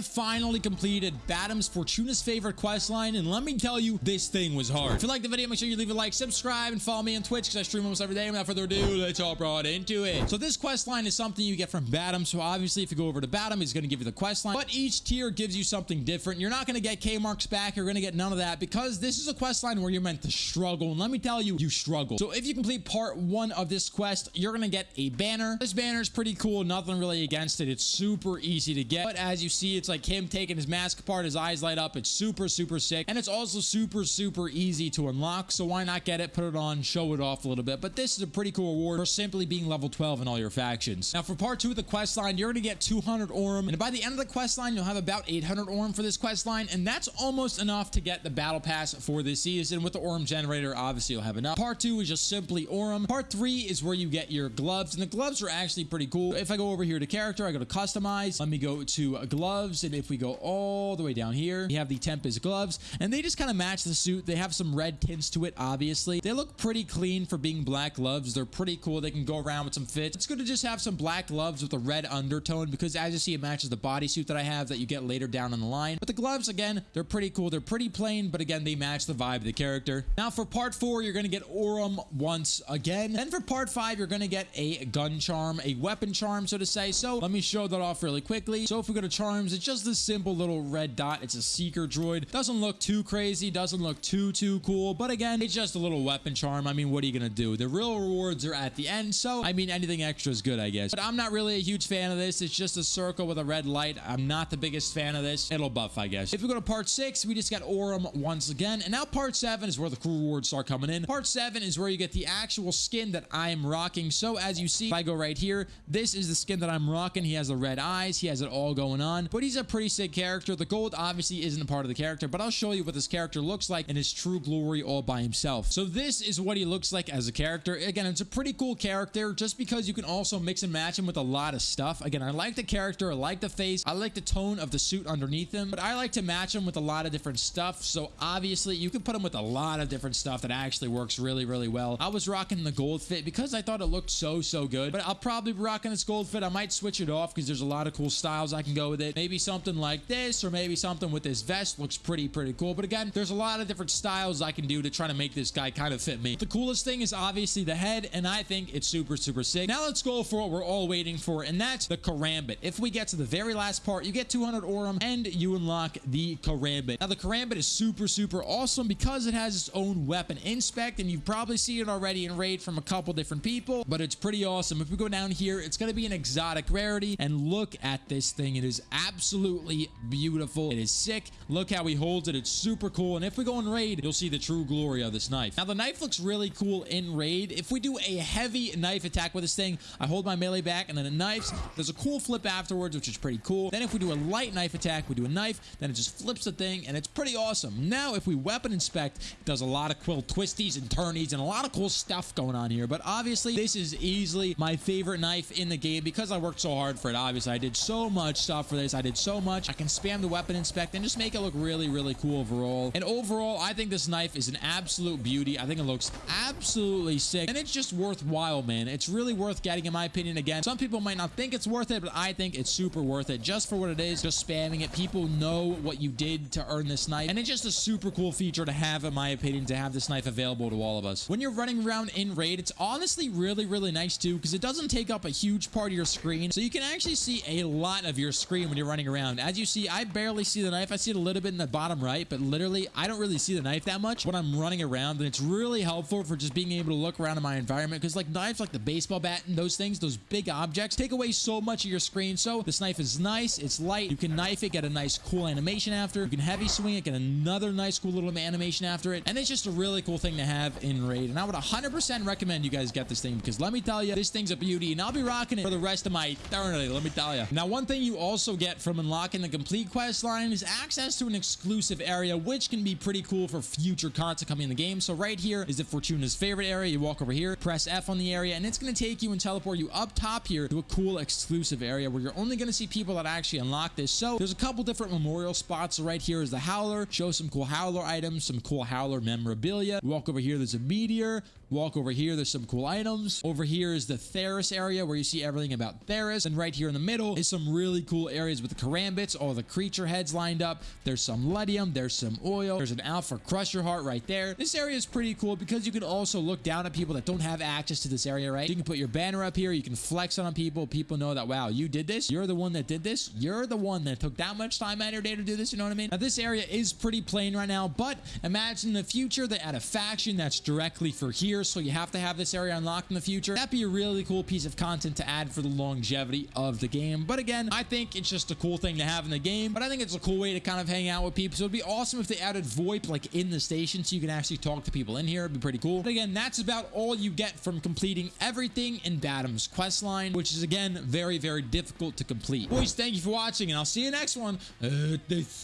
have finally completed Badum's Fortuna's favorite quest line, and let me tell you, this thing was hard. If you like the video, make sure you leave a like, subscribe, and follow me on Twitch because I stream almost every day. Without further ado, let's all brought into it. So this quest line is something you get from Badum. So obviously, if you go over to Badum, he's going to give you the quest line, but each tier gives you something different. You're not going to get K marks back. You're going to get none of that because this is a quest line where you're meant to struggle. And let me tell you, you struggle. So if you complete part one of this quest, you're going to get a banner. This banner is pretty cool. Nothing really against it. It's super easy to get. But as you see, it's like him taking his mask apart. His eyes light up. It's super, super sick. And it's also super, super easy to unlock. So why not get it, put it on, show it off a little bit. But this is a pretty cool reward for simply being level 12 in all your factions. Now for part two of the quest line, you're going to get 200 Aurum. And by the end of the quest line, you'll have about 800 Aurum for this quest line. And that's almost enough to get the battle pass for this season. With the Aurum generator, obviously you'll have enough. Part two is just simply Aurum. Part three is where you get your gloves. And the gloves are actually pretty cool. If I go over here to character, I go to customize. Let me go to uh, gloves. And if we go all the way down here, we have the Tempest gloves. And they just kind of match the suit. They have some red tints to it, obviously. They look pretty clean for being black gloves. They're pretty cool. They can go around with some fits. It's good to just have some black gloves with a red undertone because as you see, it matches the bodysuit that I have that you get later down in the line. But the gloves, again, they're pretty cool. They're pretty plain, but again, they match the vibe of the character. Now for part four, you're going to get Aurum once again. Then for part five, you're going to get a gun charm, a weapon charm, so to say. So let me show that off really quickly. So if we go to charms, it's just this simple little red dot. It's a seeker droid. Doesn't look too crazy. Doesn't look too, too cool. But again, it's just a little weapon charm. I mean, what are you going to do? The real rewards are at the end. So, I mean, anything extra is good, I guess. But I'm not really a huge fan of this. It's just a circle with a red light. I'm not the biggest fan of this. It'll buff, I guess. If we go to part six, we just got Aurum once again. And now part seven is where the cool rewards start coming in. Part seven is where you get the actual skin that I'm rocking. So as you see, if I go right here, this is the skin that I'm rocking. He has the red eyes. He has it all going on. But he's a pretty sick character. The gold obviously isn't a part of the character, but I'll show you what this character looks like in his true glory all by himself. So this is what he looks like as a character. Again, it's a pretty cool character just because you can also mix and match him with a lot of stuff. Again, I like the character. I like the face. I like the tone of the suit underneath him, but I like to match him with a lot of different stuff. So obviously you can put him with a lot of different stuff that actually works really, really well. I was rocking the gold fit because I thought it looked so, so good, but I'll probably be rocking this gold fit. I might switch it off because there's a lot of cool styles I can go with it. Maybe something like this or maybe something with this vest looks pretty, pretty cool. But again, there's a lot of different styles I can do to try to make this guy kind of fit me. The coolest thing is obviously the head, and I think it's super, super sick. Now let's go for what we're all waiting for, and that's the Karambit. If we get to the very last part, you get 200 Aurum, and you unlock the Karambit. Now, the Karambit is super, super awesome because it has its own weapon inspect, and you've probably seen it already in Raid from a couple different people, but it's pretty awesome. If we go down here, it's going to be an exotic rarity, and look at this thing. It is absolutely beautiful. It is sick. Look how he holds it. It's super cool, and if we go in Raid, you'll see the true glory of this knife. Now, the knife looks really cool in Raid. If we do a heavy knife attack with this thing, I hold my melee back, and then it knifes. There's a cool flip afterwards, which is pretty cool. Then if we do a light knife attack, we do a knife, then it just flips the thing, and it's pretty awesome. Now, if we weapon inspect, it does a lot of cool twisties and turnies and a lot of cool stuff going on here. But obviously, this is easily my favorite knife in the game because I worked so hard for it. Obviously, I did so much stuff for this. I did so much. I can spam the weapon inspect and just make it look really, really cool overall. And overall, I think this knife is an absolute beauty. I think it looks absolutely sick, and it's just worthwhile, man. It's really worth getting, in my opinion. Again, some people might not think it's worth it, but I think it's super worth it just for what it is. Just spamming it. People know what you did to earn this knife, and it's just a super cool feature to have, in my opinion, to have this knife available to all of us. When you're running around in Raid, it's honestly really, really nice too, because it doesn't take up a huge part of your screen, so you can actually see a lot of your screen when you're running around. As you see, I barely see the knife. I see it a little bit in the bottom right, but literally, I don't really see the knife that much when I'm running around, and it's really helpful for just being able to look around in my environment, because like knives like the baseball bat and those things, those big objects, take away so much of your screen, so this knife is nice, it's light, you can knife it, get a nice cool animation after, you can heavy swing it, get another nice cool little animation after it, and it's just a really cool thing to have in Raid, and I would 100% recommend you guys get this thing, because let me tell you, this thing's a beauty, and I'll be rocking it for the rest of my eternity, let me tell you. Now, one thing you also get from unlocking the complete quest line is access to an exclusive area, which can be pretty cool for future content coming in the game, so right here is the Fortuna's favorite area, you walk over here, press F on the area, and it's going to take you and teleport you up top here to a cool exclusive area where you're only going to see people that actually unlock this. So there's a couple different memorial spots. So right here is the Howler. Show some cool Howler items, some cool Howler memorabilia. Walk over here, there's a meteor. Walk over here, there's some cool items. Over here is the Tharis area where you see everything about Tharis. And right here in the middle is some really cool areas with the karambits, all the creature heads lined up. There's some Letium, there's some oil, there's an Alpha Crusher Heart right there. This area is pretty cool because you can also look down at people that don't have access to this area, right? You can put your banner up here, you can flex on people. People know that, wow, you did this. You're the one that did this. You're the one that took that much time out of your day to do this. You know what I mean? Now, this area is pretty plain right now, but imagine in the future they add a faction that's directly for here. So you have to have this area unlocked in the future. That'd be a really cool piece of content to add for the longevity of the game. But again, I think it's just a cool thing to have in the game, but I think it's a cool way to kind of hang out with people. So it'd be awesome if they added VoIP like in the station so you can actually talk to people in here. It'd be pretty cool. But again, that's about all you get from completing everything in Badum's quest line, which is again, very, very difficult to complete. Boys, thank you for watching and I'll see you next one. Uh,